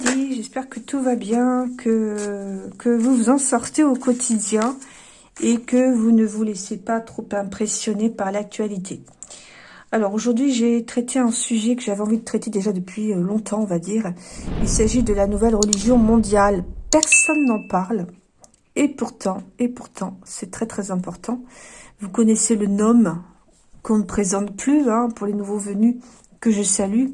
J'espère que tout va bien, que, que vous vous en sortez au quotidien et que vous ne vous laissez pas trop impressionner par l'actualité. Alors aujourd'hui, j'ai traité un sujet que j'avais envie de traiter déjà depuis euh, longtemps, on va dire. Il s'agit de la nouvelle religion mondiale. Personne n'en parle. Et pourtant, et pourtant, c'est très très important. Vous connaissez le nom qu'on ne présente plus hein, pour les nouveaux venus que je salue.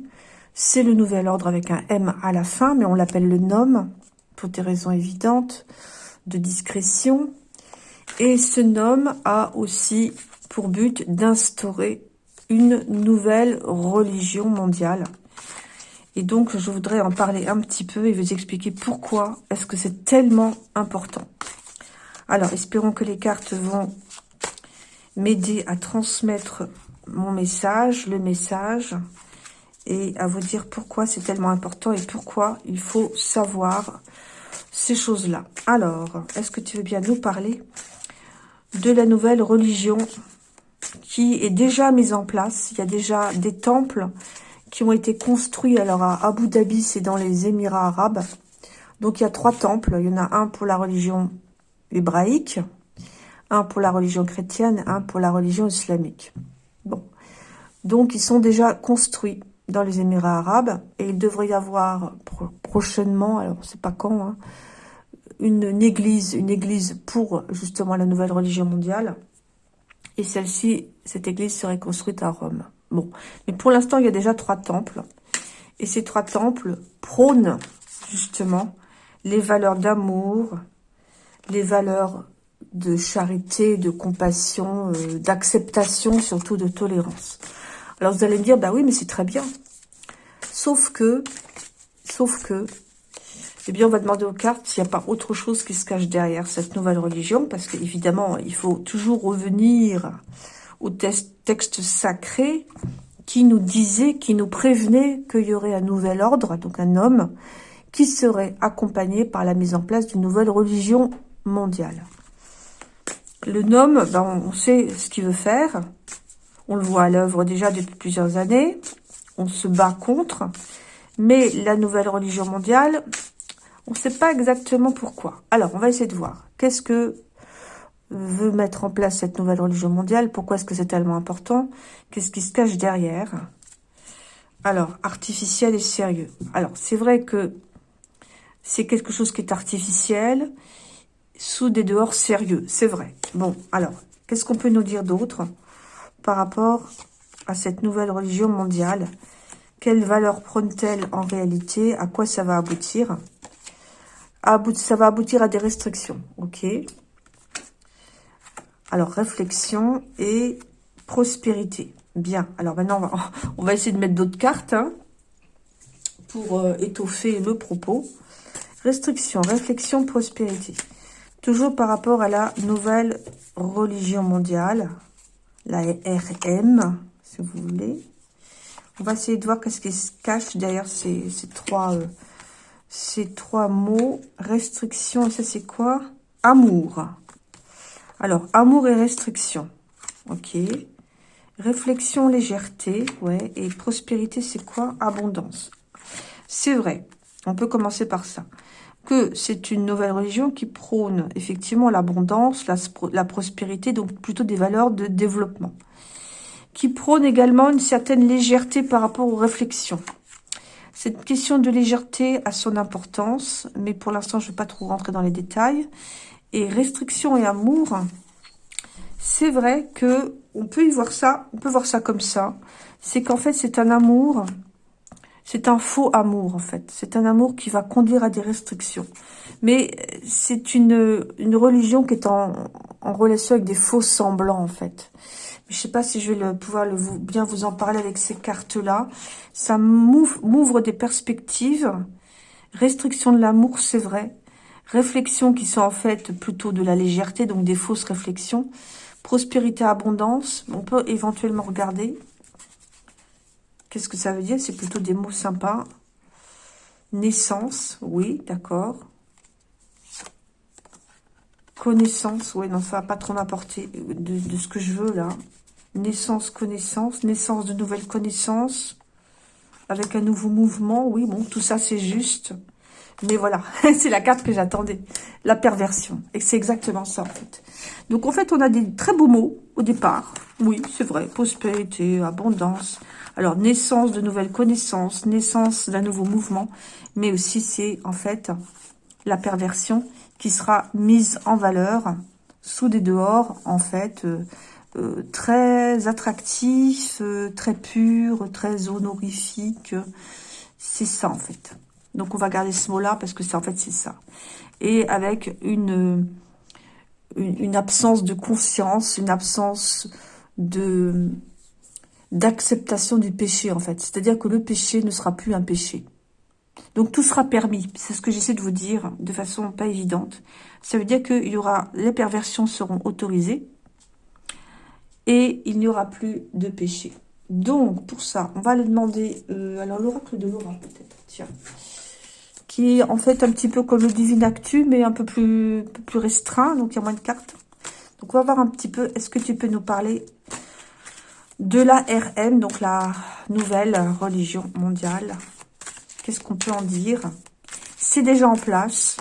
C'est le nouvel ordre avec un M à la fin, mais on l'appelle le nom pour des raisons évidentes de discrétion. Et ce nom a aussi pour but d'instaurer une nouvelle religion mondiale. Et donc, je voudrais en parler un petit peu et vous expliquer pourquoi est-ce que c'est tellement important. Alors, espérons que les cartes vont m'aider à transmettre mon message, le message, et à vous dire pourquoi c'est tellement important et pourquoi il faut savoir ces choses-là. Alors, est-ce que tu veux bien nous parler de la nouvelle religion qui est déjà mise en place? Il y a déjà des temples qui ont été construits. Alors, à Abu Dhabi, c'est dans les Émirats arabes. Donc, il y a trois temples. Il y en a un pour la religion hébraïque, un pour la religion chrétienne, un pour la religion islamique. Bon. Donc, ils sont déjà construits dans les Émirats arabes. Et il devrait y avoir prochainement, alors c'est pas quand, hein, une, église, une église pour justement la nouvelle religion mondiale. Et celle-ci, cette église serait construite à Rome. Bon, mais pour l'instant, il y a déjà trois temples. Et ces trois temples prônent justement les valeurs d'amour, les valeurs de charité, de compassion, euh, d'acceptation, surtout de tolérance. Alors vous allez me dire, bah oui, mais c'est très bien. Sauf que, sauf que, eh bien, on va demander aux cartes s'il n'y a pas autre chose qui se cache derrière cette nouvelle religion, parce qu'évidemment, il faut toujours revenir au texte sacré qui nous disait, qui nous prévenait qu'il y aurait un nouvel ordre, donc un homme, qui serait accompagné par la mise en place d'une nouvelle religion mondiale. Le nom, ben, on sait ce qu'il veut faire, on le voit à l'œuvre déjà depuis plusieurs années. On se bat contre. Mais la nouvelle religion mondiale, on ne sait pas exactement pourquoi. Alors, on va essayer de voir. Qu'est-ce que veut mettre en place cette nouvelle religion mondiale? Pourquoi est-ce que c'est tellement important? Qu'est-ce qui se cache derrière? Alors, artificiel et sérieux. Alors, c'est vrai que c'est quelque chose qui est artificiel sous des dehors sérieux. C'est vrai. Bon, alors, qu'est-ce qu'on peut nous dire d'autre? Par rapport à cette nouvelle religion mondiale Quelle valeur prône-t-elle en réalité? À quoi ça va aboutir? Ça va aboutir à des restrictions, ok? Alors, réflexion et prospérité. Bien, alors maintenant, on va, essayer de mettre d'autres cartes hein, pour euh, étoffer le propos. Restriction, réflexion, prospérité. Toujours par rapport à la nouvelle religion mondiale la RM, si vous voulez. On va essayer de voir qu'est-ce qui se cache derrière ces, trois, euh, ces trois mots. Restriction, ça c'est quoi? Amour. Alors, amour et restriction. Ok. Réflexion, légèreté. Ouais. Et prospérité, c'est quoi? Abondance. C'est vrai. On peut commencer par ça que c'est une nouvelle religion qui prône effectivement l'abondance, la, prospérité, donc plutôt des valeurs de développement. Qui prône également une certaine légèreté par rapport aux réflexions. Cette question de légèreté a son importance, mais pour l'instant, je ne vais pas trop rentrer dans les détails. Et restriction et amour, c'est vrai que on peut y voir ça, on peut voir ça comme ça. C'est qu'en fait, c'est un amour c'est un faux amour, en fait. C'est un amour qui va conduire à des restrictions. Mais c'est une, une religion qui est en, en relation avec des faux semblants, en fait. Je ne sais pas si je vais pouvoir le, bien vous en parler avec ces cartes-là. Ça m'ouvre des perspectives. Restriction de l'amour, c'est vrai. Réflexions qui sont en fait plutôt de la légèreté, donc des fausses réflexions. Prospérité, abondance, on peut éventuellement regarder. Qu'est-ce que ça veut dire? C'est plutôt des mots sympas. Naissance, oui, d'accord. Connaissance, oui, non, ça va pas trop m'apporter de, ce que je veux, là. Naissance, connaissance, naissance de nouvelles connaissances. avec un nouveau mouvement. Oui, bon, tout ça, c'est juste. Mais voilà, c'est la carte que j'attendais. La perversion. Et c'est exactement ça, en fait. Donc, en fait, on a des très beaux mots au départ. Oui, c'est vrai. Prospérité, abondance. Alors, naissance de nouvelles connaissances, naissance d'un nouveau mouvement. Mais aussi, c'est, en fait, la perversion qui sera mise en valeur sous des dehors, en fait, euh, euh, très attractif, euh, très pur, très honorifique. C'est ça, en fait. Donc, on va garder ce mot-là parce que c'est en fait, c'est ça. Et avec une, une, absence de conscience, une absence de d'acceptation du péché, en fait. C'est-à-dire que le péché ne sera plus un péché. Donc, tout sera permis. C'est ce que j'essaie de vous dire de façon pas évidente. Ça veut dire qu'il y aura... Les perversions seront autorisées. Et il n'y aura plus de péché. Donc, pour ça, on va aller demander... Euh, alors, l'oracle de Laura, peut-être. Tiens qui est en fait un petit peu comme le Divine Actu, mais un peu plus, plus restreint, donc il y a moins de cartes. Donc on va voir un petit peu, est-ce que tu peux nous parler de la RM, donc la nouvelle religion mondiale Qu'est-ce qu'on peut en dire? C'est déjà en place,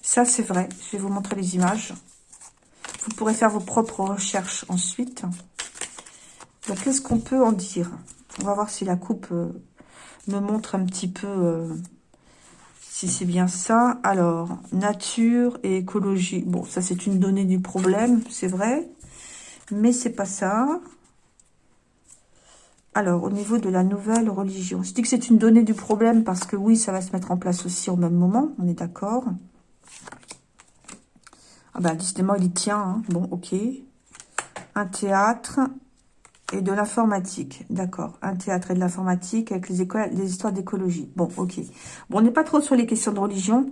ça c'est vrai, je vais vous montrer les images. Vous pourrez faire vos propres recherches ensuite. Qu'est-ce qu'on peut en dire? On va voir si la coupe euh, me montre un petit peu... Euh, si c'est bien ça. Alors, nature et écologie. Bon, ça c'est une donnée du problème, c'est vrai. Mais c'est pas ça. Alors, au niveau de la nouvelle religion. Je dis que c'est une donnée du problème parce que oui, ça va se mettre en place aussi au même moment. On est d'accord. Ah ben, décidément, il y tient. Hein. Bon, ok. Un théâtre, et de l'informatique, d'accord. Un théâtre et de l'informatique avec les, les histoires d'écologie. Bon, ok. Bon, on n'est pas trop sur les questions de religion.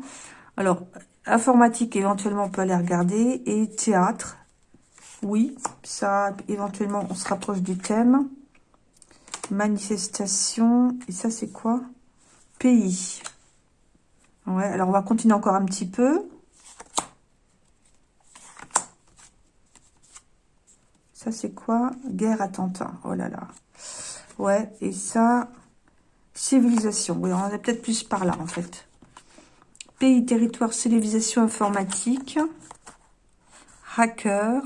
Alors, informatique, éventuellement, on peut aller regarder. Et théâtre, oui. Ça, éventuellement, on se rapproche du thème. Manifestation. Et ça, c'est quoi? Pays. Ouais, alors on va continuer encore un petit peu. Ça, c'est quoi? Guerre, attentat. Oh là là. Ouais, et ça, civilisation. Oui, on est peut-être plus par là, en fait. Pays, territoire, civilisation informatique. Hacker.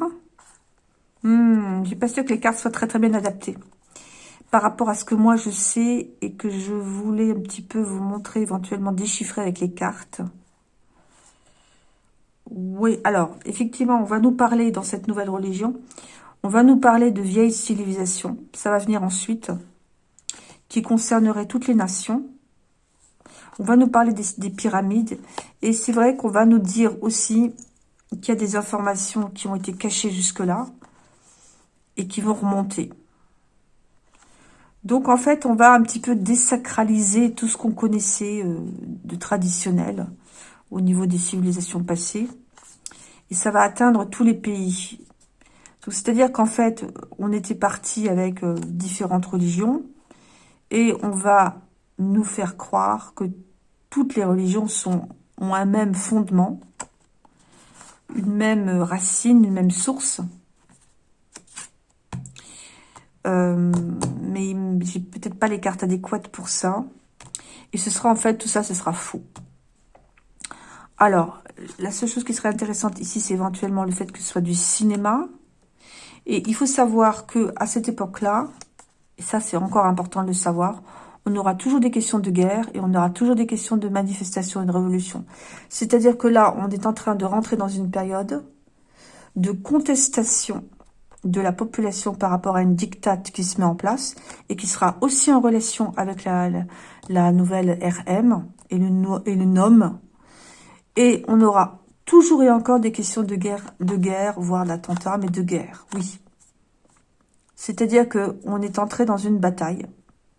Hmm, j'ai pas sûr que les cartes soient très très bien adaptées. Par rapport à ce que moi je sais et que je voulais un petit peu vous montrer, éventuellement déchiffrer avec les cartes. Oui, alors, effectivement, on va nous parler dans cette nouvelle religion on va nous parler de vieilles civilisations. Ça va venir ensuite. Qui concernerait toutes les nations. On va nous parler des, pyramides. Et c'est vrai qu'on va nous dire aussi qu'il y a des informations qui ont été cachées jusque-là. Et qui vont remonter. Donc, en fait, on va un petit peu désacraliser tout ce qu'on connaissait euh, de traditionnel au niveau des civilisations passées. Et ça va atteindre tous les pays. C'est-à-dire qu'en fait, on était parti avec euh, différentes religions et on va nous faire croire que toutes les religions ont un même fondement, une même racine, une même source. Euh, mais j'ai peut-être pas les cartes adéquates pour ça. Et ce sera en fait, tout ça, ce sera faux. Alors, la seule chose qui serait intéressante ici, c'est éventuellement le fait que ce soit du cinéma. Et il faut savoir que à cette époque-là, et ça c'est encore important de le savoir, on aura toujours des questions de guerre et on aura toujours des questions de manifestation et de révolution. C'est-à-dire que là, on est en train de rentrer dans une période de contestation de la population par rapport à une dictate qui se met en place et qui sera aussi en relation avec la, la, nouvelle RM et le, NOM. Et on aura Toujours et encore des questions de guerre, de guerre, voire d'attentat, mais de guerre, oui. C'est-à-dire qu'on est entré dans une bataille.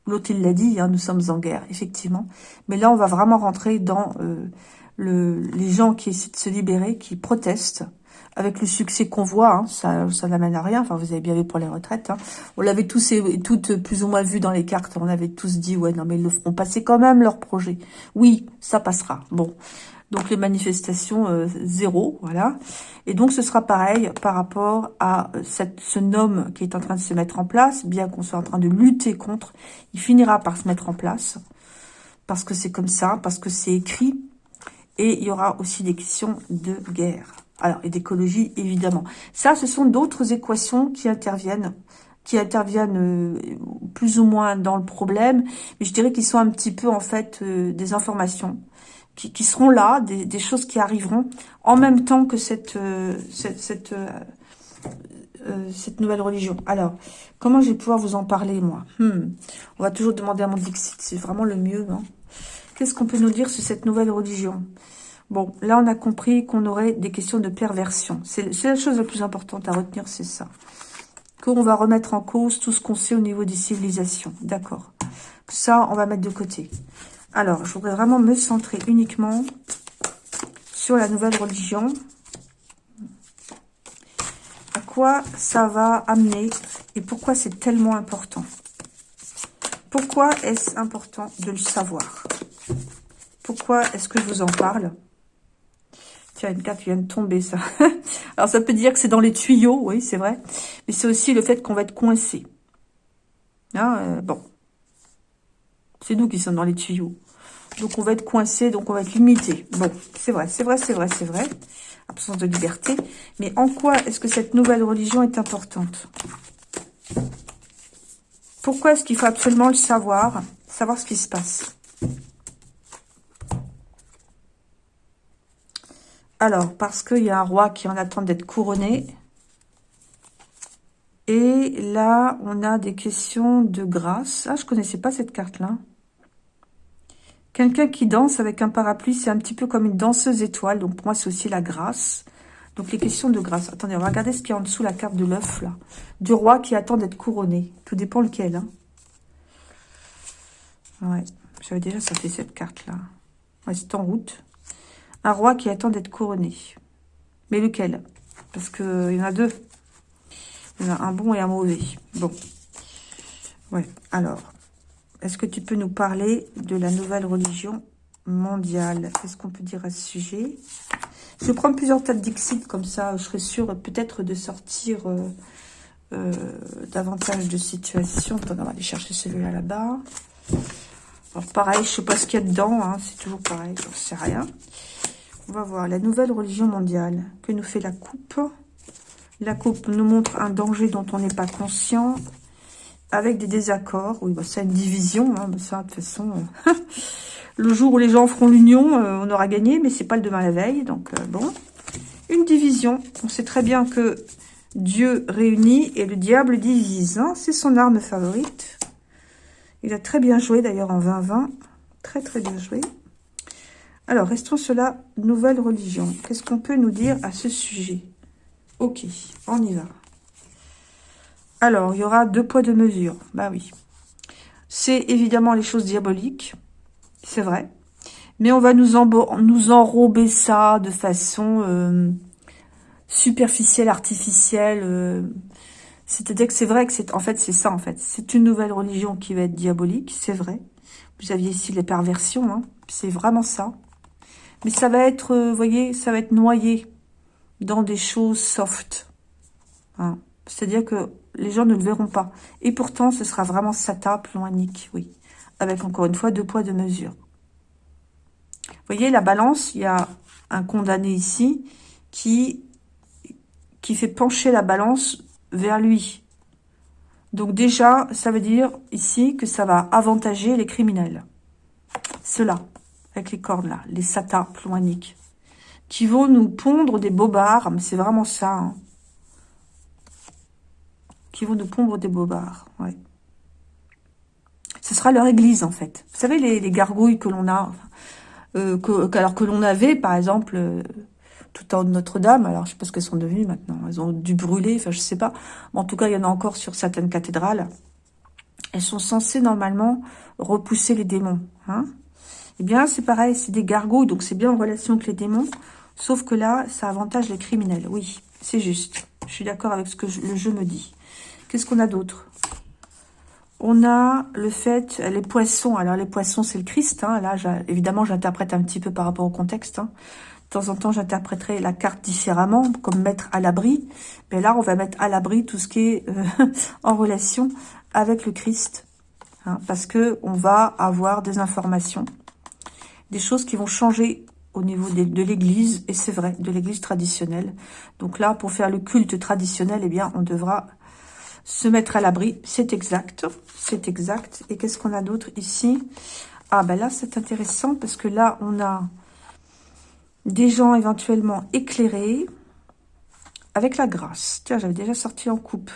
L'autre, il l'a dit, hein, nous sommes en guerre, effectivement. Mais là, on va vraiment rentrer dans euh, le, les gens qui essaient de se libérer, qui protestent, avec le succès qu'on voit, hein, ça, ça n'amène à rien. Enfin, vous avez bien vu pour les retraites. Hein. On l'avait tous et toutes plus ou moins vu dans les cartes. On avait tous dit, ouais, non, mais ils le feront passer quand même, leur projet. Oui, ça passera. Bon, Donc les manifestations euh, zéro, voilà. Et donc ce sera pareil par rapport à euh, cette, ce nom qui est en train de se mettre en place, bien qu'on soit en train de lutter contre, il finira par se mettre en place, parce que c'est comme ça, parce que c'est écrit, et il y aura aussi des questions de guerre. Alors, et d'écologie, évidemment. Ça, ce sont d'autres équations qui interviennent qui interviennent euh, plus ou moins dans le problème, mais je dirais qu'ils sont un petit peu en fait des informations qui, seront là, des, choses qui arriveront en même temps que cette, euh, cette, euh, euh, cette, nouvelle religion. Alors, comment je vais pouvoir vous en parler, moi? Hmm. On va toujours demander à mon Dixit, c'est vraiment le mieux, non Qu'est-ce qu'on peut nous dire sur cette nouvelle religion? Bon, là, on a compris qu'on aurait des questions de perversion. C'est la chose la plus importante à retenir, c'est ça. Qu'on va remettre en cause tout ce qu'on sait au niveau des civilisations. D'accord. Ça, on va mettre de côté. Alors, je voudrais vraiment me centrer uniquement sur la nouvelle religion. À quoi ça va amener et pourquoi c'est tellement important? Pourquoi est-ce important de le savoir? Pourquoi est-ce que je vous en parle? Tiens, une carte vient de tomber, ça. Alors, ça peut dire que c'est dans les tuyaux, oui, c'est vrai. Mais c'est aussi le fait qu'on va être coincé. Ah, euh, bon, c'est nous qui sommes dans les tuyaux. Donc, on va être coincé, donc on va être limité. Bon, c'est vrai, c'est vrai, c'est vrai, c'est vrai. Absence de liberté. Mais en quoi est-ce que cette nouvelle religion est importante? Pourquoi est-ce qu'il faut absolument le savoir? Savoir ce qui se passe. Alors, parce qu'il y a un roi qui en attend d'être couronné. Et là, on a des questions de grâce. Ah, je connaissais pas cette carte-là. Quelqu'un qui danse avec un parapluie, c'est un petit peu comme une danseuse étoile. Donc, pour moi, c'est aussi la grâce. Donc, les questions de grâce. Attendez, on va regarder ce qu'il y a en dessous, la carte de l'œuf, là. Du roi qui attend d'être couronné. Tout dépend lequel, hein. Ouais, j'avais déjà sorti cette carte-là. Ouais, c'est en route. Un roi qui attend d'être couronné. Mais lequel? Parce qu'il y en a deux. Il y en a un bon et un mauvais. Bon. Ouais, alors. Est-ce que tu peux nous parler de la nouvelle religion mondiale? Qu'est-ce qu'on peut dire à ce sujet? Je vais prendre plusieurs tas d'Ixit, comme ça je serai sûre peut-être de sortir euh, euh, davantage de situations. On va aller chercher celui-là là-bas. Alors pareil, je sais pas ce qu'il y a dedans, hein, c'est toujours pareil, ne sais rien. On va voir la nouvelle religion mondiale. Que nous fait la coupe La coupe nous montre un danger dont on n'est pas conscient avec des désaccords. Oui, bah, c'est une division. Hein, bah, de toute façon, euh, le jour où les gens feront l'union, euh, on aura gagné, mais c'est pas le demain la veille. Donc, euh, bon. Une division. On sait très bien que Dieu réunit et le diable divise. Hein. c'est son arme favorite. Il a très bien joué, d'ailleurs, en 2020. Très, très bien joué. Alors, restons sur la nouvelle religion. Qu'est-ce qu'on peut nous dire à ce sujet? Ok, on y va. Alors, il y aura deux poids, deux mesures. Bah oui. C'est évidemment les choses diaboliques. C'est vrai. Mais on va nous, nous enrober ça de façon euh, superficielle, artificielle. Euh. C'est-à-dire que c'est vrai que c'est en fait c'est ça en fait. C'est une nouvelle religion qui va être diabolique, c'est vrai. Vous aviez ici les perversions, hein. c'est vraiment ça. Mais ça va être, euh, vous voyez, ça va être noyé dans des choses soft. Hein. C'est-à-dire que les gens ne le verront pas. Et pourtant, ce sera vraiment sata, ploanique, oui. Avec, encore une fois, deux poids, deux mesures. Vous voyez, la balance, il y a un condamné ici qui, qui fait pencher la balance vers lui. Donc déjà, ça veut dire ici que ça va avantager les criminels. Ceux-là, avec les cordes là, les satas ploaniques, qui vont nous pondre des bobards, mais c'est vraiment ça, hein qui vont nous pondre des bobards. Ouais. Ce sera leur église, en fait. Vous savez, les, gargouilles que l'on a, euh, que, alors que l'on avait, par exemple, euh, tout en Notre-Dame. Alors, je sais pas ce qu'elles sont devenues maintenant. Elles ont dû brûler, enfin, je sais pas. En tout cas, il y en a encore sur certaines cathédrales. Elles sont censées, normalement, repousser les démons. Hein eh bien, c'est pareil, c'est des gargouilles, donc c'est bien en relation avec les démons. Sauf que là, ça avantage les criminels. Oui, c'est juste. Je suis d'accord avec ce que le jeu me dit. Qu'est-ce qu'on a d'autre? On a le fait, les poissons, alors les poissons c'est le Christ, hein. là évidemment j'interprète un petit peu par rapport au contexte, hein. De temps en temps j'interpréterai la carte différemment, comme mettre à l'abri, mais là on va mettre à l'abri tout ce qui est euh, en relation avec le Christ, hein, parce que on va avoir des informations, des choses qui vont changer au niveau de, l'église, et c'est vrai, de l'église traditionnelle. Donc là, pour faire le culte traditionnel, eh bien, on devra se mettre à l'abri. C'est exact, c'est exact. Et qu'est-ce qu'on a d'autre ici? Ah, ben là, c'est intéressant parce que là, on a des gens éventuellement éclairés avec la grâce. Tiens, j'avais déjà sorti en coupe.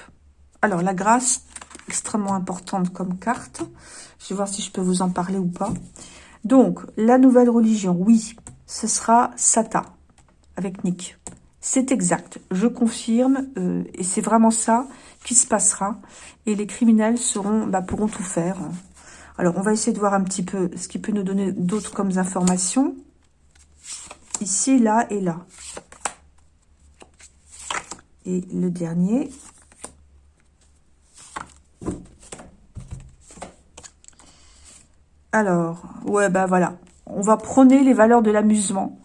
Alors, la grâce, extrêmement importante comme carte. Je vais voir si je peux vous en parler ou pas. Donc, la nouvelle religion, oui, ce sera Sata avec Nick. C'est exact, je confirme, euh, et c'est vraiment ça qui se passera. Et les criminels seront, bah, pourront tout faire. Alors, on va essayer de voir un petit peu ce qui peut nous donner d'autres comme informations. Ici, là et là. Et le dernier. Alors, ouais, bah voilà on va prôner les valeurs de l'amusement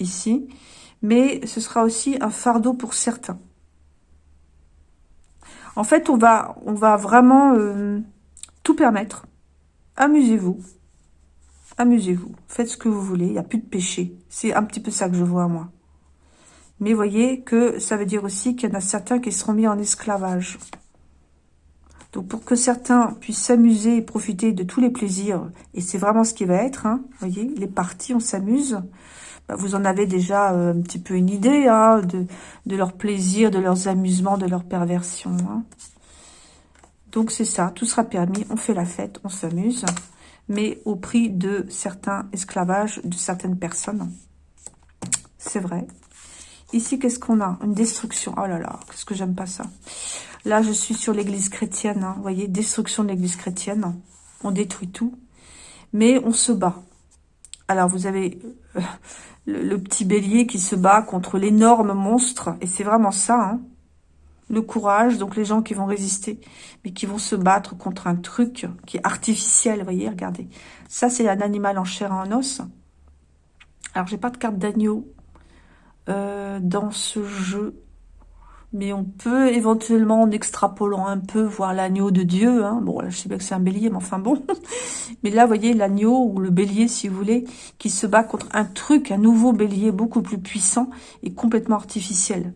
ici, mais ce sera aussi un fardeau pour certains. En fait, on va, on va vraiment euh, tout permettre. Amusez-vous. Amusez-vous. Faites ce que vous voulez. Il n'y a plus de péché. C'est un petit peu ça que je vois, moi. Mais voyez que ça veut dire aussi qu'il y en a certains qui seront mis en esclavage. Donc pour que certains puissent s'amuser et profiter de tous les plaisirs, et c'est vraiment ce qui va être, hein, voyez, les parties, on s'amuse. Bah, vous en avez déjà euh, un petit peu une idée hein, de, de leur plaisir, de leurs amusements, de leur perversion. Hein. Donc c'est ça, tout sera permis, on fait la fête, on s'amuse, mais au prix de certains esclavages de certaines personnes. C'est vrai. Ici, qu'est-ce qu'on a? Une destruction. Oh là là, qu'est-ce que j'aime pas ça. Là, je suis sur l'église chrétienne. Hein. Vous voyez, destruction de l'église chrétienne. On détruit tout. Mais on se bat. Alors, vous avez euh, le, petit bélier qui se bat contre l'énorme monstre. Et c'est vraiment ça, hein. Le courage, donc les gens qui vont résister, mais qui vont se battre contre un truc qui est artificiel. Vous voyez, regardez. Ça, c'est un animal en chair et en os. Alors, j'ai pas de carte d'agneau euh, dans ce jeu mais on peut éventuellement, en extrapolant un peu, voir l'agneau de Dieu. Hein. Bon, je sais bien que c'est un bélier, mais enfin bon. mais là, voyez, l'agneau, ou le bélier, si vous voulez, qui se bat contre un truc, un nouveau bélier beaucoup plus puissant et complètement artificiel.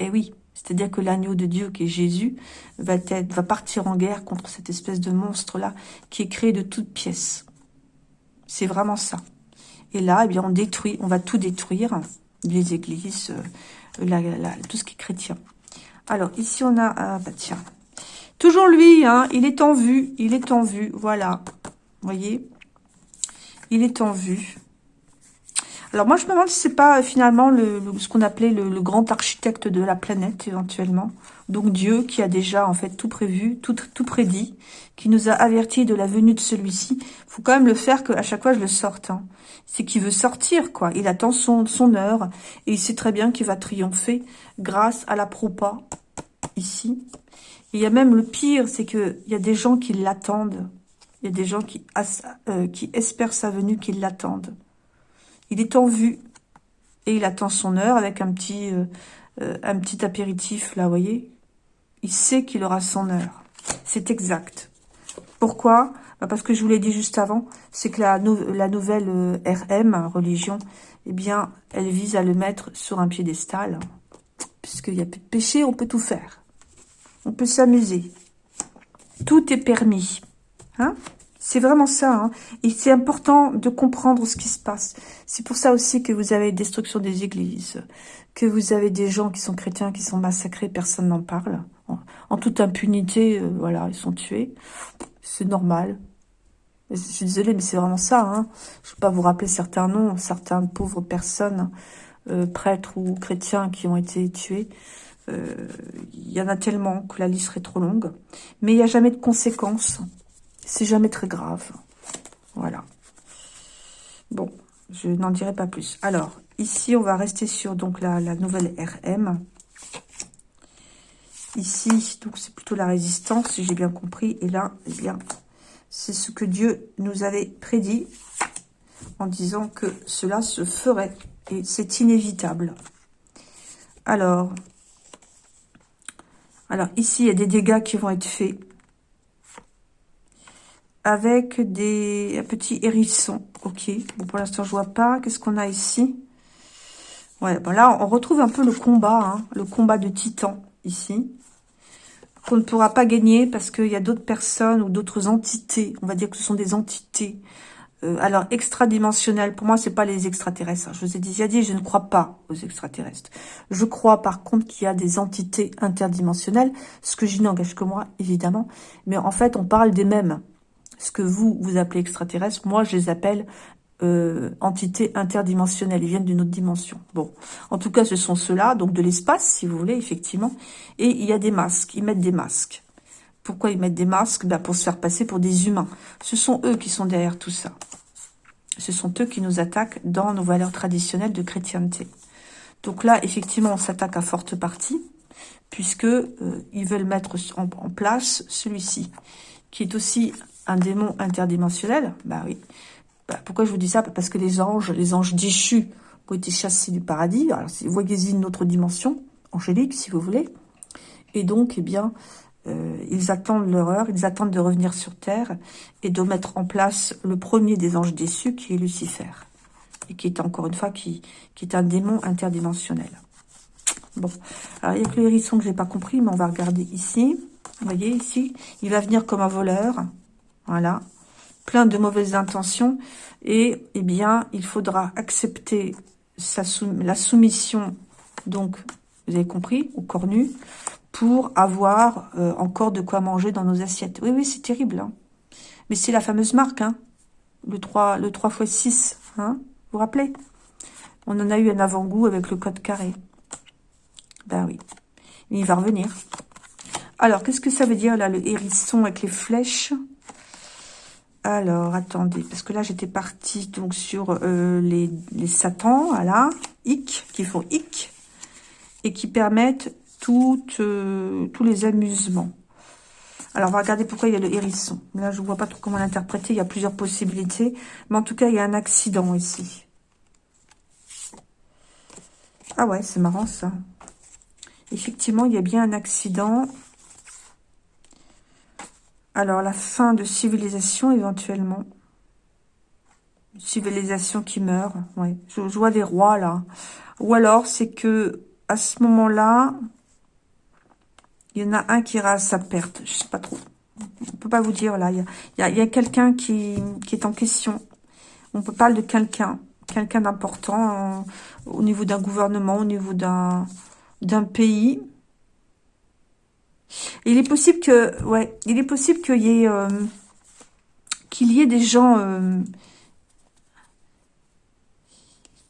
Eh oui, c'est-à-dire que l'agneau de Dieu, qui est Jésus, va, partir en guerre contre cette espèce de monstre-là, qui est créé de toutes pièces. C'est vraiment ça. Et là, eh bien, on détruit, on va tout détruire, les églises, euh, tout ce qui est chrétien. Alors, ici, on a... Ah, bah tiens. Toujours lui, hein, il est en vue. Il est en vue, voilà. Vous voyez? Il est en vue. Alors, moi, je me demande si c'est pas, euh, finalement, le, ce qu'on appelait le, grand architecte de la planète, éventuellement. Donc, Dieu qui a déjà, en fait, tout prévu, tout, tout prédit, qui nous a avertis de la venue de celui-ci. faut quand même le faire qu'à chaque fois, je le sorte. Hein c'est qu'il veut sortir, quoi. Il attend son, son heure et il sait très bien qu'il va triompher grâce à la propa, ici. il y a même le pire, c'est qu'il y a des gens qui l'attendent. Il y a des gens qui, euh, qui espèrent sa venue, qui l'attendent. Il est en vue et il attend son heure avec un petit, euh, euh, un petit apéritif, là, vous voyez. Il sait qu'il aura son heure. C'est exact. Pourquoi? Bah, parce que je vous l'ai dit juste avant, c'est que la, la nouvelle euh, RM, religion, eh bien, elle vise à le mettre sur un piédestal. Puisqu'il n'y a plus de péché, on peut tout faire. On peut s'amuser. Tout est permis. Hein? C'est vraiment ça. Hein Et c'est important de comprendre ce qui se passe. C'est pour ça aussi que vous avez destruction des églises, que vous avez des gens qui sont chrétiens, qui sont massacrés, personne n'en parle. En, toute impunité, euh, voilà, ils sont tués. C'est normal. Je suis désolée, mais c'est vraiment ça. Hein. Je ne vais pas vous rappeler certains noms, certaines pauvres personnes, euh, prêtres ou chrétiens qui ont été tués. Euh, il y en a tellement que la liste serait trop longue. Mais il n'y a jamais de conséquences. C'est jamais très grave. Voilà. Bon, je n'en dirai pas plus. Alors, ici, on va rester sur donc la, nouvelle RM. Ici, donc c'est plutôt la résistance, si j'ai bien compris. Et là, eh bien, c'est ce que Dieu nous avait prédit en disant que cela se ferait. Et c'est inévitable. Alors, alors ici, il y a des dégâts qui vont être faits avec des petits hérissons. Ok, bon pour l'instant je vois pas. Qu'est-ce qu'on a ici? Ouais, bon là on retrouve un peu le combat, hein, le combat de titan ici. Qu'on ne pourra pas gagner parce qu'il y a d'autres personnes ou d'autres entités. On va dire que ce sont des entités euh, alors, extradimensionnel, pour moi, c'est pas les extraterrestres. Je vous ai déjà dit, je ne crois pas aux extraterrestres. Je crois, par contre, qu'il y a des entités interdimensionnelles, ce que je n'engage que moi, évidemment. Mais en fait, on parle des mêmes. Ce que vous, vous appelez extraterrestres, moi, je les appelle euh, entités interdimensionnelles. Ils viennent d'une autre dimension. Bon, en tout cas, ce sont ceux-là, donc de l'espace, si vous voulez, effectivement. Et il y a des masques. Ils mettent des masques. Pourquoi ils mettent des masques? Ben Pour se faire passer pour des humains. Ce sont eux qui sont derrière tout ça. Ce sont eux qui nous attaquent dans nos valeurs traditionnelles de chrétienté. Donc là, effectivement, on s'attaque à forte partie, puisque euh, ils veulent mettre en, place celui-ci, qui est aussi un démon interdimensionnel. Bah oui. Bah, pourquoi je vous dis ça? Parce que les anges, les anges déchus, ont été chassés du paradis. Alors, voyez-y une autre dimension, angélique, si vous voulez. Et donc, eh bien, euh, ils attendent l'horreur, ils attendent de revenir sur Terre et de mettre en place le premier des anges déçus, qui est Lucifer. Et qui est encore une fois, qui, qui est un démon interdimensionnel. Bon, alors il y a que le hérisson que j'ai pas compris, mais on va regarder ici. Vous voyez ici, il va venir comme un voleur. Voilà, plein de mauvaises intentions. Et eh bien, il faudra accepter la soumission, donc, vous avez compris, au cornu, pour avoir euh, encore de quoi manger dans nos assiettes. Oui, oui, c'est terrible. Hein. Mais c'est la fameuse marque, hein. le 3, le 3 x 6. Hein vous vous rappelez? On en a eu un avant-goût avec le code carré. Ben oui. Il va revenir. Alors, qu'est-ce que ça veut dire, là, le hérisson avec les flèches? Alors, attendez, parce que là, j'étais partie donc sur euh, les, les satans, voilà, hic, qui font hic, et qui permettent euh, tous les amusements. Alors, on va regarder pourquoi il y a le hérisson. Là, je ne vois pas trop comment l'interpréter. Il y a plusieurs possibilités. Mais en tout cas, il y a un accident ici. Ah ouais, c'est marrant ça. Effectivement, il y a bien un accident. Alors, la fin de civilisation, éventuellement. civilisation qui meurt. Ouais. Je, vois des rois, là. Ou alors, c'est que à ce moment-là, il y en a un qui ira à sa perte. Je sais pas trop. On peut pas vous dire, là. Il y a, quelqu'un qui, est en question. On peut parler de quelqu'un. Quelqu'un d'important au niveau d'un gouvernement, au niveau d'un pays. Il est possible que, ouais, il est possible qu'il y ait, euh, qu'il y ait des gens, euh,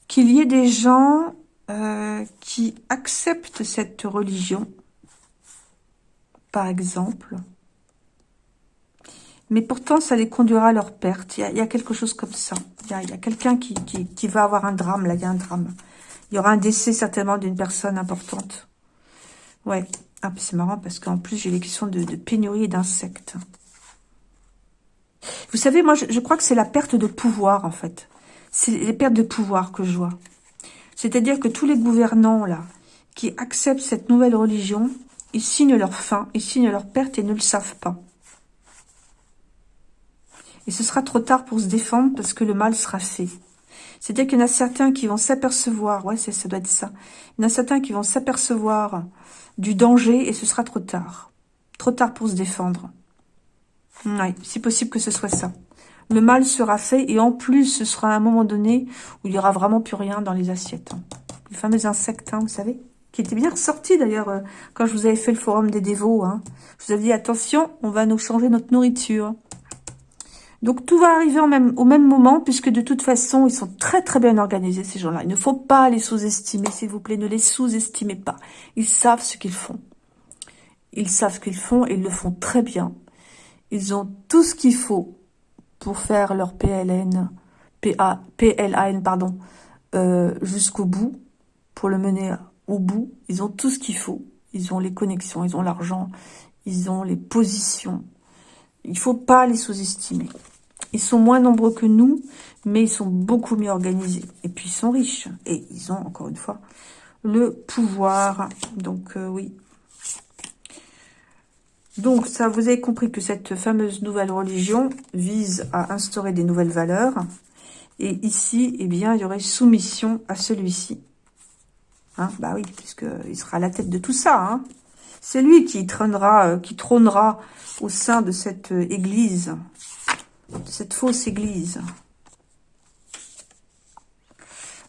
qu'il y ait des gens euh, qui acceptent cette religion par exemple. Mais pourtant, ça les conduira à leur perte. Il y a, quelque chose comme ça. Il y a, quelqu'un qui, qui, va avoir un drame, là, il y a un drame. Il y aura un décès certainement d'une personne importante. Ouais. Ah, c'est marrant parce qu'en plus, j'ai les questions de, pénurie et d'insectes. Vous savez, moi, je, crois que c'est la perte de pouvoir, en fait. C'est les pertes de pouvoir que je vois. C'est-à-dire que tous les gouvernants, là, qui acceptent cette nouvelle religion, ils signent leur fin, ils signent leur perte et ne le savent pas. Et ce sera trop tard pour se défendre parce que le mal sera fait. C'est-à-dire qu'il y en a certains qui vont s'apercevoir, ouais, ça doit être ça. Il y en a certains qui vont s'apercevoir du danger et ce sera trop tard. Trop tard pour se défendre. Oui, c'est possible que ce soit ça. Le mal sera fait et en plus, ce sera à un moment donné où il n'y aura vraiment plus rien dans les assiettes. Hein. Les fameux insectes, hein, vous savez qui était bien ressorti d'ailleurs euh, quand je vous avais fait le forum des dévots. Hein. Je vous avais dit, attention, on va nous changer notre nourriture. Donc tout va arriver même, au même moment, puisque de toute façon, ils sont très très bien organisés, ces gens-là. Il ne faut pas les sous-estimer, s'il vous plaît, ne les sous-estimez pas. Ils savent ce qu'ils font. Ils savent ce qu'ils font et ils le font très bien. Ils ont tout ce qu'il faut pour faire leur PLN, PLAN, pardon, euh, jusqu'au bout, pour le mener au bout, ils ont tout ce qu'il faut. Ils ont les connexions, ils ont l'argent, ils ont les positions. Il faut pas les sous-estimer. Ils sont moins nombreux que nous, mais ils sont beaucoup mieux organisés. Et puis, ils sont riches. Et ils ont, encore une fois, le pouvoir. Donc, euh, oui. Donc, ça, vous avez compris que cette fameuse nouvelle religion vise à instaurer des nouvelles valeurs. Et ici, eh bien, il y aurait soumission à celui-ci. Hein bah oui, puisqu'il sera à la tête de tout ça. Hein C'est lui qui trônera, euh, qui trônera au sein de cette euh, église, de cette fausse église.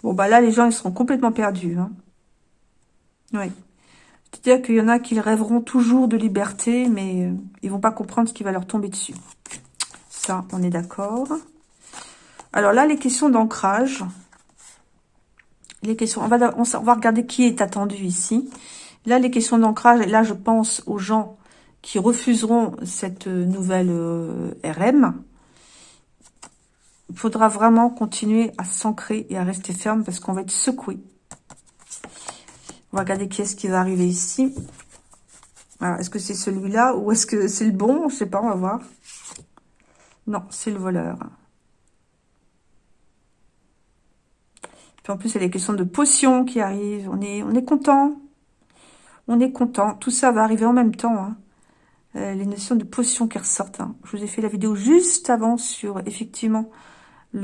Bon, bah là, les gens, ils seront complètement perdus. Hein. Oui. C'est-à-dire qu'il y en a qui rêveront toujours de liberté, mais euh, ils vont pas comprendre ce qui va leur tomber dessus. Ça, on est d'accord. Alors là, les questions d'ancrage. Les questions, on va, on va regarder qui est attendu ici. Là, les questions d'ancrage, là, je pense aux gens qui refuseront cette nouvelle euh, RM. Il faudra vraiment continuer à s'ancrer et à rester ferme parce qu'on va être secoué. On va regarder qui est-ce qui va arriver ici. est-ce que c'est celui-là ou est-ce que c'est le bon? Je sais pas, on va voir. Non, c'est le voleur. Puis en plus, il y a les questions de potions qui arrivent. On est content. On est content. Tout ça va arriver en même temps. Hein. Euh, les notions de potions qui ressortent. Hein. Je vous ai fait la vidéo juste avant sur, effectivement, la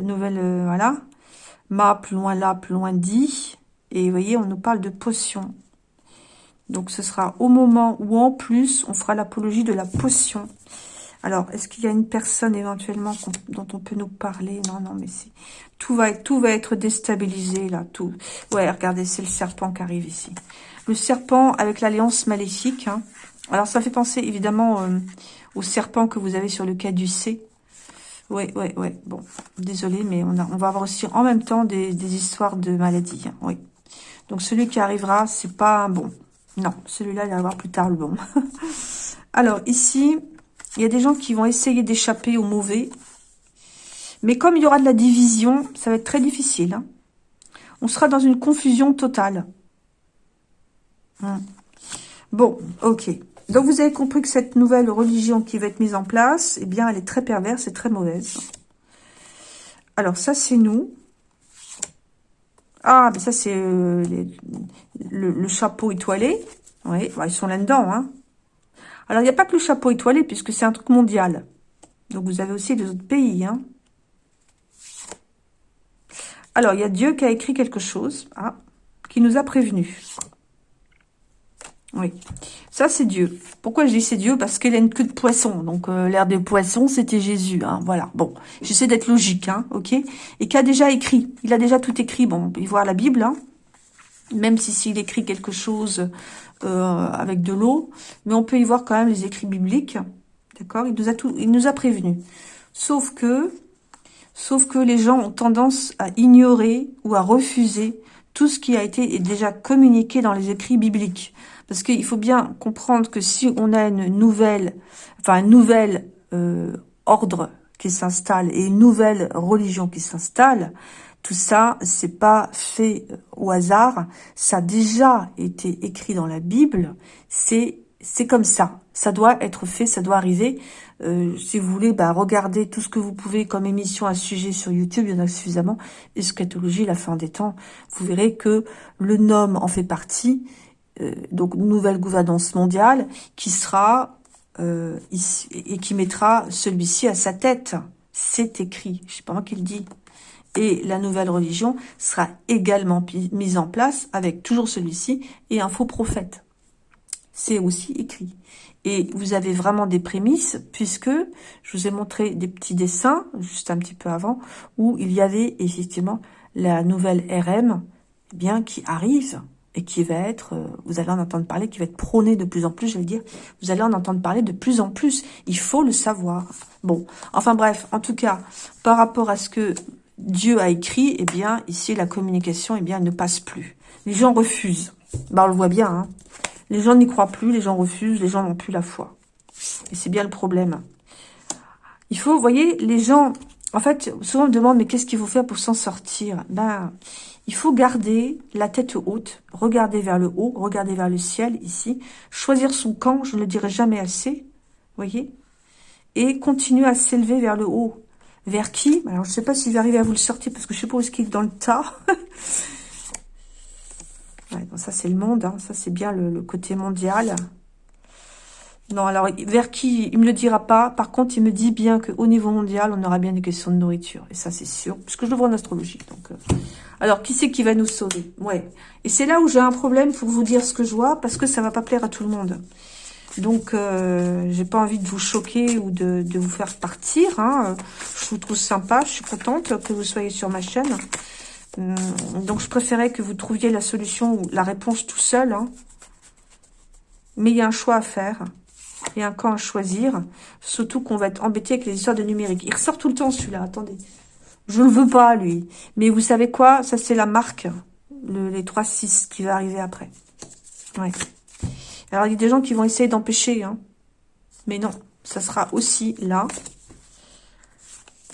nouvelle, euh, voilà. Ma, loin là, plus loin dit. Et vous voyez, on nous parle de potions. Donc, ce sera au moment où, en plus, on fera l'apologie de la potion. Alors, est-ce qu'il y a une personne éventuellement dont on peut nous parler? Non, non, mais c'est tout va, tout va être déstabilisé, là. Tout. Ouais, regardez, c'est le serpent qui arrive ici. Le serpent avec l'alliance maléfique. Hein. Alors, ça fait penser, évidemment, euh, au serpent que vous avez sur le caducé. Oui, oui, oui. Bon, désolé, mais on va avoir aussi en même temps des, histoires de maladies. Hein. Oui. Donc, celui qui arrivera, c'est pas un bon. Non, celui-là, il va avoir plus tard le bon. Alors, ici, il y a des gens qui vont essayer d'échapper au mauvais. Mais comme il y aura de la division, ça va être très difficile. Hein. On sera dans une confusion totale. Hum. Bon, ok. Donc, vous avez compris que cette nouvelle religion qui va être mise en place, eh bien, elle est très perverse et très mauvaise. Alors, ça, c'est nous. Ah, mais ça, c'est euh, le, chapeau étoilé. Oui, bah, ils sont là-dedans. Hein. Alors, il n'y a pas que le chapeau étoilé, puisque c'est un truc mondial. Donc, vous avez aussi les autres pays. Hein. Alors, il y a Dieu qui a écrit quelque chose, ah, qui nous a prévenus. Oui, ça c'est Dieu. Pourquoi je dis c'est Dieu? Parce qu'il a une queue de poisson. Donc euh, l'air des poissons, c'était Jésus. Hein, voilà, bon, j'essaie d'être logique, hein, ok? Et qui a déjà écrit. Il a déjà tout écrit. Bon, on peut voir la Bible, hein, même si s'il écrit quelque chose euh, avec de l'eau. Mais on peut y voir quand même les écrits bibliques. D'accord? Il nous a tout, il nous a prévenus. Sauf que, sauf que les gens ont tendance à ignorer ou à refuser tout ce qui a été déjà communiqué dans les écrits bibliques. Parce qu'il faut bien comprendre que si on a une nouvelle, enfin un nouvel euh, ordre qui s'installe et une nouvelle religion qui s'installe, tout ça, c'est pas fait euh, au hasard. Ça a déjà été écrit dans la Bible. C'est c'est comme ça. Ça doit être fait, ça doit arriver. Euh, si vous voulez, bah, regardez tout ce que vous pouvez comme émission à sujet sur YouTube, il y en a suffisamment. Eschatologie, la fin des temps. Vous verrez que le nom en fait partie euh, donc nouvelle gouvernance mondiale qui sera ici, et qui mettra celui-ci à sa tête. C'est écrit, je sais pas moi qui le dis. Et la nouvelle religion sera également mise en place avec toujours celui-ci et un faux prophète. C'est aussi écrit. Et vous avez vraiment des prémices, puisque je vous ai montré des petits dessins, juste un petit peu avant, où il y avait effectivement la nouvelle RM, eh bien, qui arrive, et qui va être, euh, vous allez en entendre parler, qui va être prôné de plus en plus, je vais dire, vous allez en entendre parler de plus en plus. Il faut le savoir. Bon, enfin bref, en tout cas, par rapport à ce que Dieu a écrit, eh bien, ici, la communication, eh bien, ne passe plus. Les gens refusent. Ben, on le voit bien, hein. Les gens n'y croient plus, les gens refusent, les gens n'ont plus la foi. Et c'est bien le problème. Il faut, vous voyez, les gens En fait, souvent on me demande, mais qu'est-ce qu'il faut faire pour s'en sortir? Ben, il faut garder la tête haute, regarder vers le haut, regarder vers le ciel, ici. Choisir son camp, je ne le dirai jamais assez, voyez Et continuer à s'élever vers le haut. Vers qui? Alors, je ne sais pas s'il va arriver à vous le sortir, parce que je suppose qu'il est dans le tas. ça, c'est le monde, hein. ça, c'est bien le côté mondial. Non, alors, vers qui? Il me le dira pas. Par contre, il me dit bien qu'au niveau mondial, on aura bien des questions de nourriture. Et ça, c'est sûr. Puisque je le vois en astrologie. Donc, euh. Alors, qui c'est qui va nous sauver? Ouais. Et c'est là où j'ai un problème pour vous dire ce que je vois. Parce que ça va pas plaire à tout le monde. Donc, euh, j'ai pas envie de vous choquer ou de, vous faire partir. Hein. Je vous trouve sympa. Je suis contente que vous soyez sur ma chaîne. Hum, donc, je préférais que vous trouviez la solution ou la réponse tout seul. Hein. Mais il y a un choix à faire et un camp à choisir. Surtout qu'on va être embêté avec les histoires de numérique. Il ressort tout le temps celui-là, attendez. Je ne veux pas, lui. Mais vous savez quoi? Ça, c'est la marque, le, les 3-6 qui va arriver après. Ouais. Alors, il y a des gens qui vont essayer d'empêcher. Hein. Mais non, ça sera aussi là.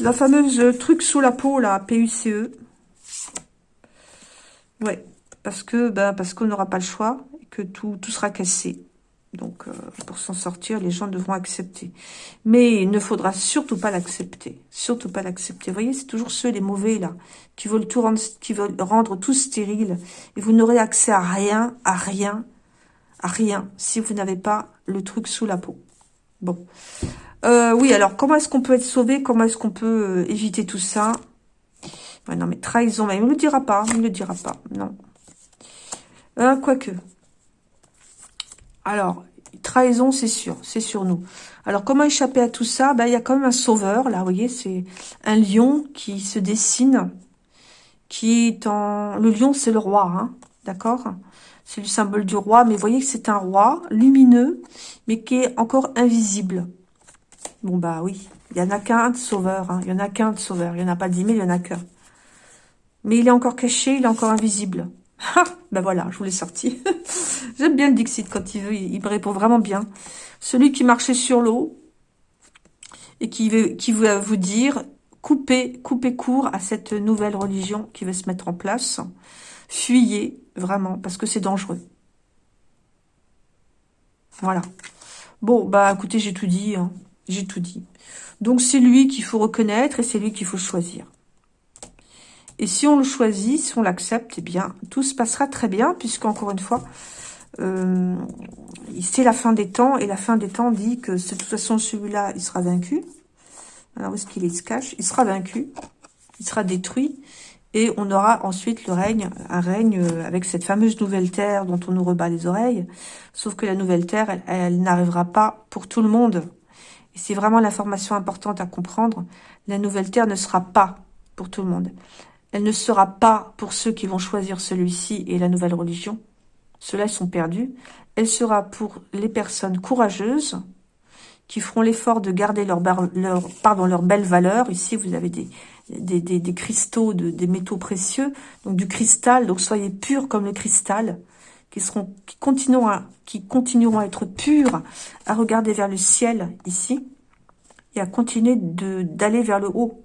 La fameuse truc sous la peau, là, PUCE. Ouais, parce que ben, parce qu'on n'aura pas le choix et que tout, tout sera cassé. Donc, euh, pour s'en sortir, les gens devront accepter. Mais il ne faudra surtout pas l'accepter. Surtout pas l'accepter. Vous voyez, c'est toujours ceux, les mauvais, là, qui veulent tout rendre, qui veulent rendre tout stérile. Et vous n'aurez accès à rien, à rien, à rien, si vous n'avez pas le truc sous la peau. Bon. Euh, oui, alors, comment est-ce qu'on peut être sauvé? Comment est-ce qu'on peut euh, éviter tout ça? Non, mais trahison, mais il ne le dira pas. Il ne le dira pas, non. quoique. Alors, trahison, c'est sûr, c'est sur nous. Alors, comment échapper à tout ça? Ben, Il y a quand même un sauveur, là, vous voyez, c'est un lion qui se dessine, qui est en... Le lion, c'est le roi, hein, d'accord? C'est le symbole du roi, mais vous voyez que c'est un roi lumineux, mais qui est encore invisible. Bon, bah oui, il y en a qu'un de sauveur, hein. il y en a qu'un de sauveur, il n'y en a pas dix mille, il y en a qu'un. Mais il est encore caché, il est encore invisible. Ah, ben voilà, je vous l'ai sorti. J'aime bien le Dixit quand il veut, il, me répond vraiment bien. Celui qui marchait sur l'eau et qui veut, qui veut vous dire, coupez, coupez court à cette nouvelle religion qui veut se mettre en place. Fuyez, vraiment, parce que c'est dangereux. Voilà. Bon, bah écoutez, j'ai tout dit. Hein. J'ai tout dit. Donc c'est lui qu'il faut reconnaître et c'est lui qu'il faut choisir. Et si on le choisit, si on l'accepte, eh bien, tout se passera très bien, puisqu'encore une fois, euh, c'est la fin des temps, et la fin des temps dit que de toute façon, celui-là, il sera vaincu. Alors, où est-ce qu'il se cache? Il sera vaincu, il sera détruit, et on aura ensuite le règne, un règne euh, avec cette fameuse nouvelle terre dont on nous rebat les oreilles. Sauf que la nouvelle terre, elle, elle n'arrivera pas pour tout le monde. Et c'est vraiment l'information importante à comprendre. La nouvelle terre ne sera pas pour tout le monde. Elle ne sera pas pour ceux qui vont choisir celui-ci et la nouvelle religion. Ceux-là sont perdus. Elle sera pour les personnes courageuses qui feront l'effort de garder leur, leur, leur belle valeur. Ici, vous avez des, cristaux, de, des métaux précieux, donc du cristal. Donc, soyez purs comme le cristal, qui continueront à être purs, à regarder vers le ciel, ici, et à continuer d'aller vers le haut.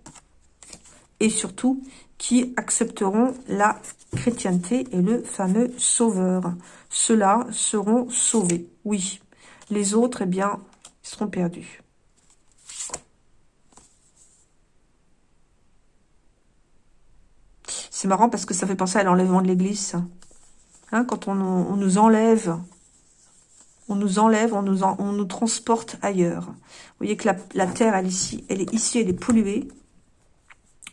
Et surtout, qui accepteront la chrétienté et le fameux sauveur. Ceux-là seront sauvés, oui. Les autres, eh bien, seront perdus. C'est marrant parce que ça fait penser à l'enlèvement de l'église. Hein, quand on, nous enlève, on nous enlève, on nous, transporte ailleurs. Vous voyez que la, terre, elle, ici, elle est ici, elle est polluée.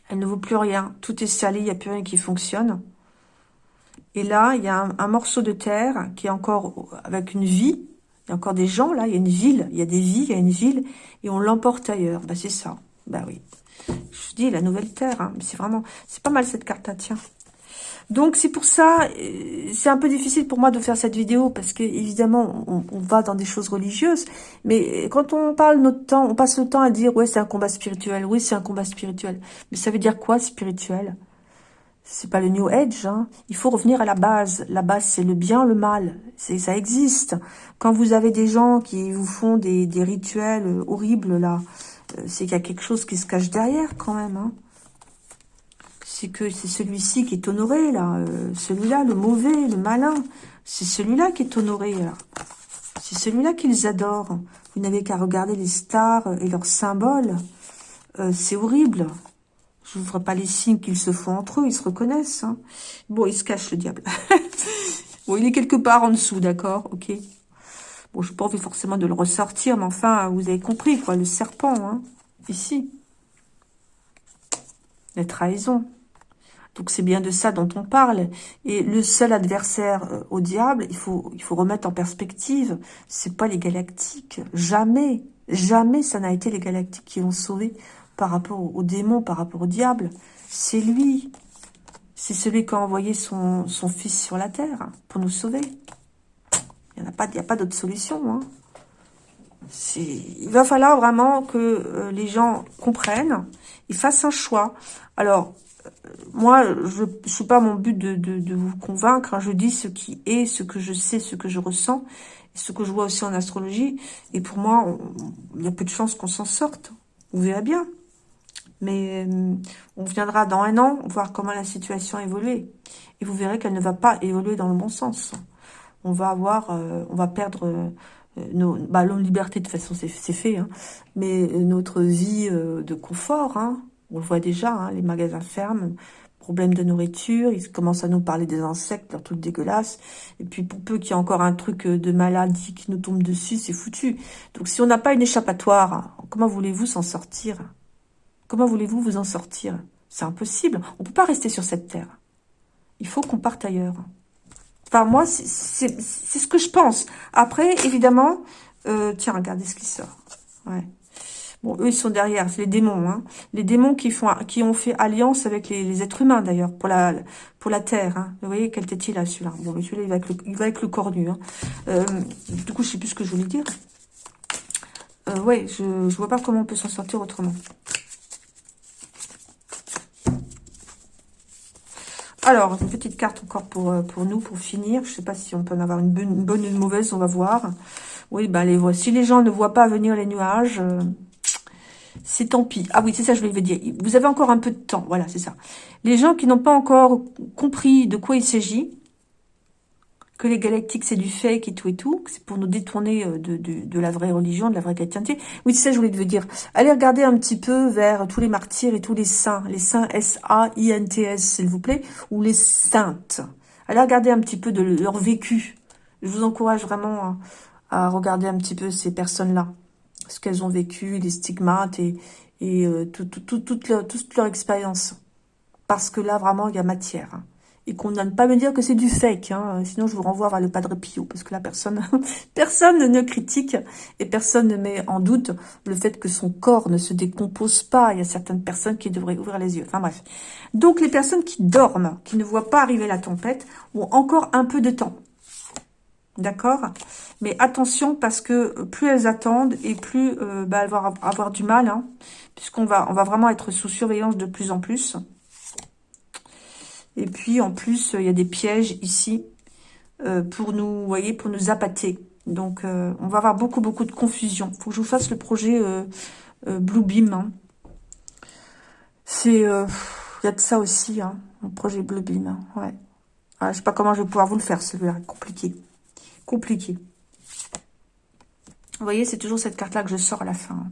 Elle ne vaut plus rien. Tout est salé, il n'y a plus rien qui fonctionne. Et là, il y a un, morceau de terre qui est encore avec une vie. Il y a encore des gens, là, il y a une ville. Il y a des vies, il y a une ville. Et on l'emporte ailleurs. Bah, c'est ça. Bah oui. Je dis, la nouvelle terre. Hein. C'est vraiment... C'est pas mal cette carte, là, tiens. Donc c'est pour ça, euh, c'est un peu difficile pour moi de faire cette vidéo parce que évidemment on, va dans des choses religieuses, mais quand on parle notre temps, on passe le temps à dire ouais c'est un combat spirituel, oui c'est un combat spirituel, mais ça veut dire quoi spirituel? C'est pas le New Age, hein. il faut revenir à la base. La base c'est le bien, le mal, c'est ça existe. Quand vous avez des gens qui vous font des, rituels horribles là, c'est qu'il y a quelque chose qui se cache derrière quand même. Hein. C'est que c'est celui-ci qui est honoré, là. Euh, celui-là, le mauvais, le malin. C'est celui-là qui est honoré, là. C'est celui-là qu'ils adorent. Vous n'avez qu'à regarder les stars et leurs symboles. Euh, c'est horrible. Je ne vous ferai pas les signes qu'ils se font entre eux, ils se reconnaissent. Hein. Bon, il se cache, le diable. bon, il est quelque part en dessous, d'accord Ok. Bon, je n'ai pas envie forcément de le ressortir, mais enfin, vous avez compris, quoi, le serpent, hein, ici. La trahison. Donc, c'est bien de ça dont on parle. Et le seul adversaire euh, au diable, il faut, il faut remettre en perspective, c'est pas les galactiques. Jamais, jamais ça n'a été les galactiques qui l'ont sauvé par rapport au démon, par rapport au diable. C'est lui. C'est celui qui a envoyé son, son, fils sur la terre pour nous sauver. Il n'y a pas, pas d'autre solution. Hein. Il va falloir vraiment que euh, les gens comprennent, ils fassent un choix. Alors, moi, je ne suis pas mon but de, vous convaincre. Hein. Je dis ce qui est, ce que je sais, ce que je ressens, ce que je vois aussi en astrologie. Et pour moi, il y a peu de chances qu'on s'en sorte. Vous verrez bien. Mais euh, on viendra dans un an voir comment la situation évolue. Et vous verrez qu'elle ne va pas évoluer dans le bon sens. On va avoir, euh, on va perdre euh, nos, bah, libertés, de toute façon c'est fait, hein, mais notre vie de confort, hein, on le voit déjà, hein, les magasins ferment, problème de nourriture, ils commencent à nous parler des insectes, leur truc dégueulasse. Et puis pour peu qu'il y ait encore un truc de maladie qui nous tombe dessus, c'est foutu. Donc si on n'a pas une échappatoire, comment voulez-vous s'en sortir? Comment voulez-vous vous en sortir? C'est impossible. On ne peut pas rester sur cette terre. Il faut qu'on parte ailleurs. Enfin, moi, c'est ce que je pense. Après, évidemment, euh, tiens, regardez ce qui sort? Ouais. Bon, eux, ils sont derrière, c'est les démons. Hein. Les démons qui font, qui ont fait alliance avec les, êtres humains, d'ailleurs, pour la, pour la terre. Hein. Vous voyez, quelle tête il a, celui-là? Bon, celui-là, il, va avec le, il va avec le cornu. Hein. Euh, du coup, je sais plus ce que je voulais dire. Euh, ouais, je ne vois pas comment on peut s'en sortir autrement. Alors, une petite carte encore pour, euh, pour nous, pour finir. Je ne sais pas si on peut en avoir une bonne, ou une mauvaise, on va voir. Oui, bah les Si les gens ne voient pas venir les nuages, euh, c'est tant pis. Ah oui, c'est ça je voulais dire. Vous avez encore un peu de temps, voilà, c'est ça. Les gens qui n'ont pas encore compris de quoi il s'agit, que les galactiques, c'est du fake et tout et tout, c'est pour nous détourner euh, de, de, la vraie religion, de la vraie chrétienté. Oui, c'est ça je voulais te dire. Allez regarder un petit peu vers tous les martyrs et tous les saints, les saints S-A-I-N-T-S, s'il vous plaît, ou les saintes. Allez regarder un petit peu de leur vécu. Je vous encourage vraiment à, regarder un petit peu ces personnes-là, ce qu'elles ont vécu, les stigmates et, et euh, tout, tout, toute, leur, toute leur expérience. Parce que là, vraiment, il y a matière. Hein et qu'on ne pas me dire que c'est du fake. Hein. Sinon, je vous renvoie vers le Padre Pio, parce que là, personne, personne ne critique et personne ne met en doute le fait que son corps ne se décompose pas. Il y a certaines personnes qui devraient ouvrir les yeux. Enfin bref. Donc, les personnes qui dorment, qui ne voient pas arriver la tempête, ont encore un peu de temps. D'accord? Mais attention, parce que plus elles attendent, et plus euh, bah, elles vont avoir du mal, hein, puisqu'on va, on va vraiment être sous surveillance de plus en plus. Et puis, en plus, il y a des pièges ici euh, pour nous, voyez, pour nous appâter. Donc, euh, on va avoir beaucoup, beaucoup de confusion. Il faut que je vous fasse le projet euh, Bluebeam. Hein. C'est... Il y a de ça aussi, hein, le projet Bluebeam. Hein, ouais. Ah, je sais pas comment je vais pouvoir vous le faire, celui-là. Compliqué. Compliqué. Vous voyez, c'est toujours cette carte-là que je sors à la fin.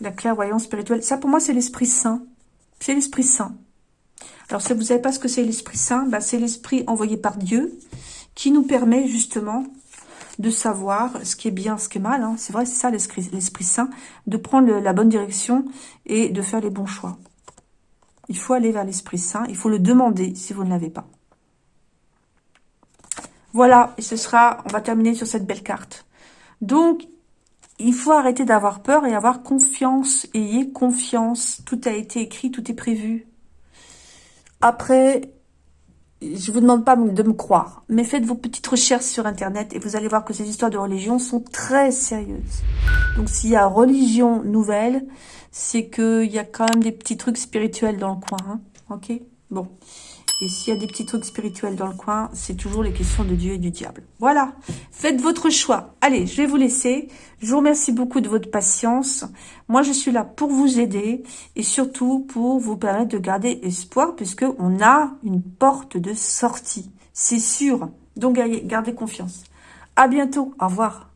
La clairvoyance spirituelle. Ça, pour moi, c'est l'Esprit Saint. C'est l'Esprit Saint. Alors, si vous ne savez pas ce que c'est l'Esprit Saint, bah, c'est l'Esprit envoyé par Dieu qui nous permet justement de savoir ce qui est bien, ce qui est mal. Hein. C'est vrai, c'est ça l'Esprit Saint, de prendre la bonne direction et de faire les bons choix. Il faut aller vers l'Esprit Saint, il faut le demander si vous ne l'avez pas. Voilà, et ce sera, on va terminer sur cette belle carte. Donc, il faut arrêter d'avoir peur et avoir confiance. Ayez confiance, tout a été écrit, tout est prévu. Après, je vous demande pas de me croire, mais faites vos petites recherches sur Internet et vous allez voir que ces histoires de religion sont très sérieuses. Donc, s'il y a religion nouvelle, c'est qu'il y a quand même des petits trucs spirituels dans le coin. Hein. ok? Bon. Et s'il y a des petits trucs spirituels dans le coin, c'est toujours les questions de Dieu et du diable. Voilà, faites votre choix. Allez, je vais vous laisser. Je vous remercie beaucoup de votre patience. Moi, je suis là pour vous aider et surtout pour vous permettre de garder espoir puisque on a une porte de sortie. C'est sûr. Donc, gardez confiance. À bientôt. Au revoir.